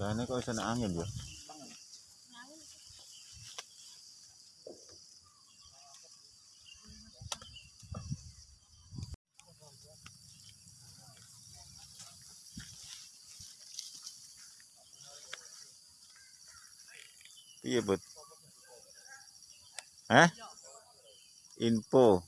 Jane kok iso angin ya. Piye, Bud? Hah? Info.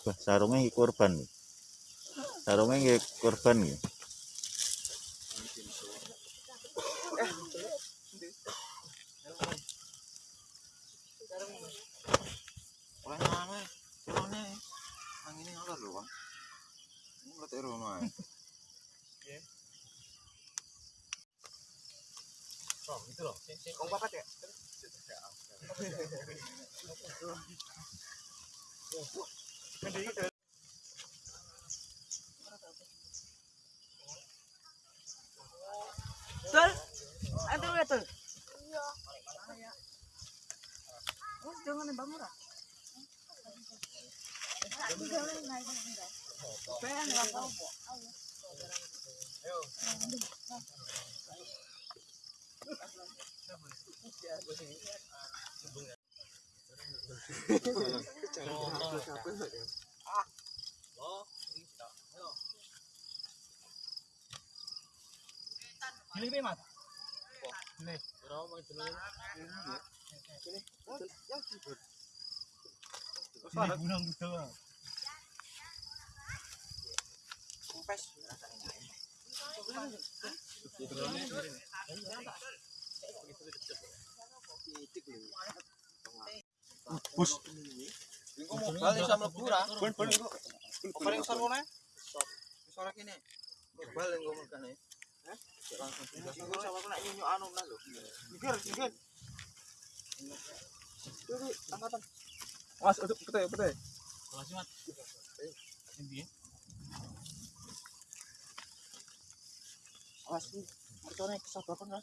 Wah, sarungnya iki korban. Sarungnya iki korban nih. Oleh. Ini. Oh, itu loh. Kong papat ya? Sir, ada nggak tuh? Oh, jangan nembak murah. Pengen nggak tahu. Ini gitu. Bus. Engko mobil iso mlebu ra? Ben ben engko. Paling sor kono. Sor kene. Mobil engko mlebane. Hah? Engko nyunyuk anu lho. Mikir, mikir. Angkatan. Mas, udah. Makasih, Mat. Ini. Kan.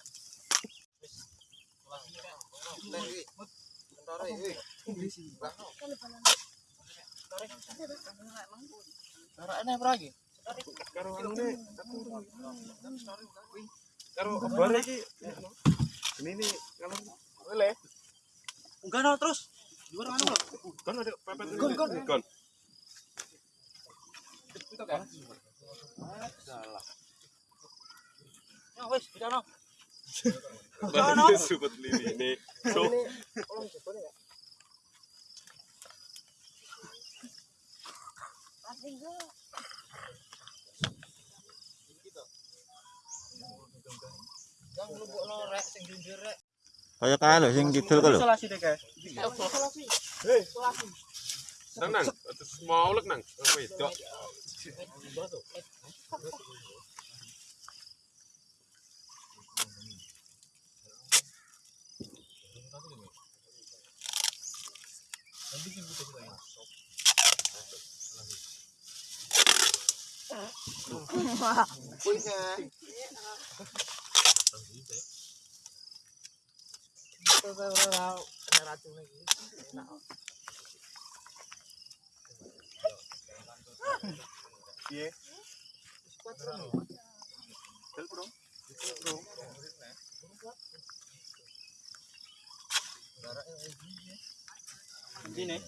Cara ini apa lagi? Karo anune karo kabar iki. Ini nih kalau boleh. Enggak no terus. Juara anu lho. Kan ada pepet Gon gon gon. Kan. Ya wis, bisa no. Baru sebut lini ini. So, Yang lubukno rek sing junjur rek. Kaya kae lho sing kidul ku lho. Isolasi nang nang, mau lek nang, oh, bikin gitu juga ya punya racun lagi iya sini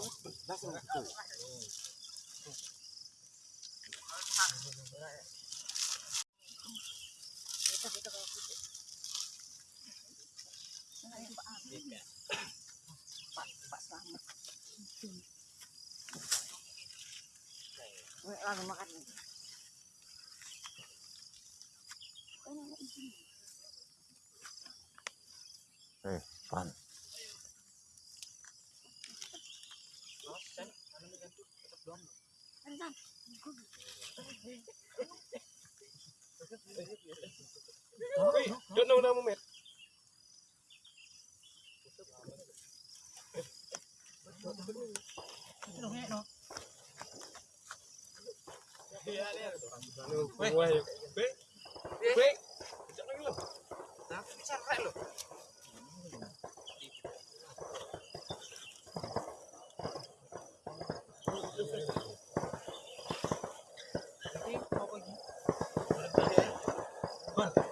Oh, that's a good one. Bro. Ini. Eh, pan. Sing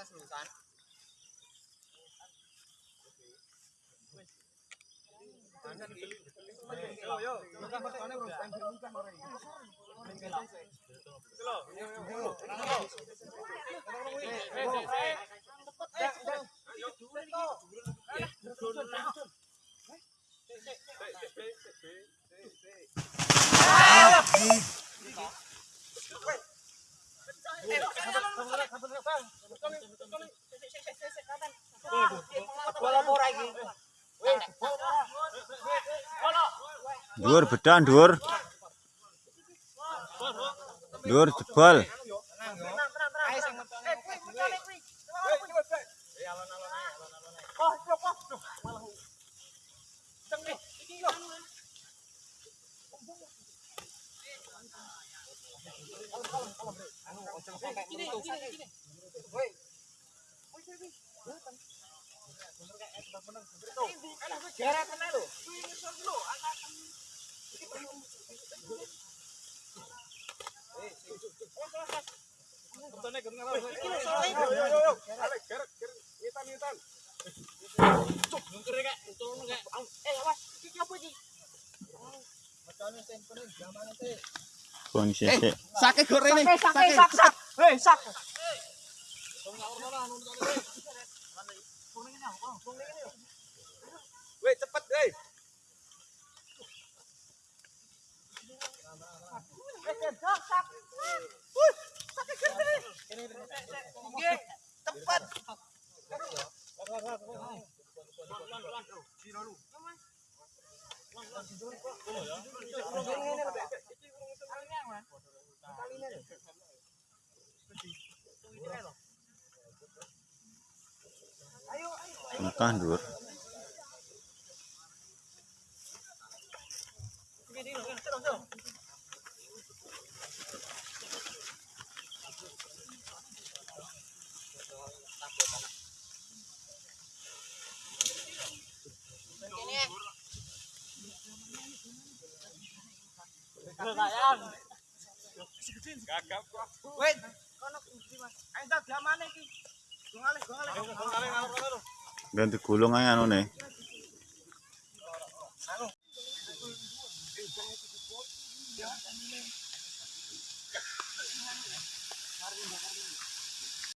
atas nusan Wait. Dhuwur bedan dhuwur. Dhuwur jebol. sake goreng sake sake sake sake Cepat. Tengkah Ganti gulung ae anone.